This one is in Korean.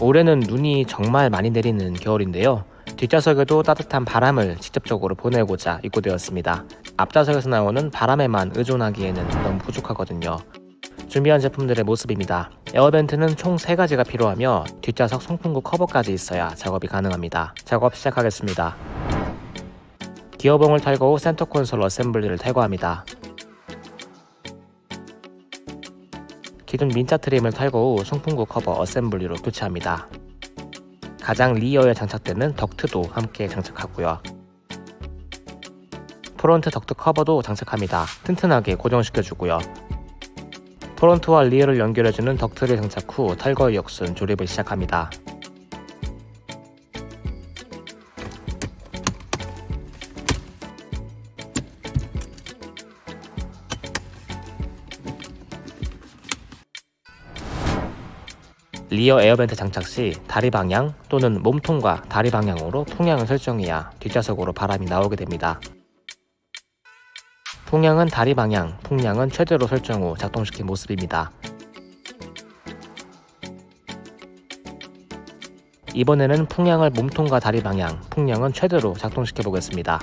올해는 눈이 정말 많이 내리는 겨울인데요. 뒷좌석에도 따뜻한 바람을 직접적으로 보내고자 입고되었습니다. 앞좌석에서 나오는 바람에만 의존하기에는 너무 부족하거든요. 준비한 제품들의 모습입니다. 에어벤트는 총 3가지가 필요하며 뒷좌석 송풍구 커버까지 있어야 작업이 가능합니다. 작업 시작하겠습니다. 기어봉을 탈거 후 센터 콘솔 어셈블리를 탈거합니다. 기존 민자 trim을 탈거 후 송풍구 커버 assembly로 교체합니다. 가장 rear에 장착되는 덕트도 함께 장착하고요. front 덕트 커버도 장착합니다. 튼튼하게 고정시켜주고요. front와 rear를 연결해주는 덕트를 장착 후 탈거 역순 조립을 시작합니다. rear air vent 장착 시 다리 방향 또는 몸통과 다리 방향으로 풍향을 설정해야 뒷좌석으로 바람이 나오게 됩니다. 풍향은 다리 방향, 풍량은 최대로 설정 후 작동시킨 모습입니다. 이번에는 풍향을 몸통과 다리 방향, 풍량은 최대로 작동시켜 보겠습니다.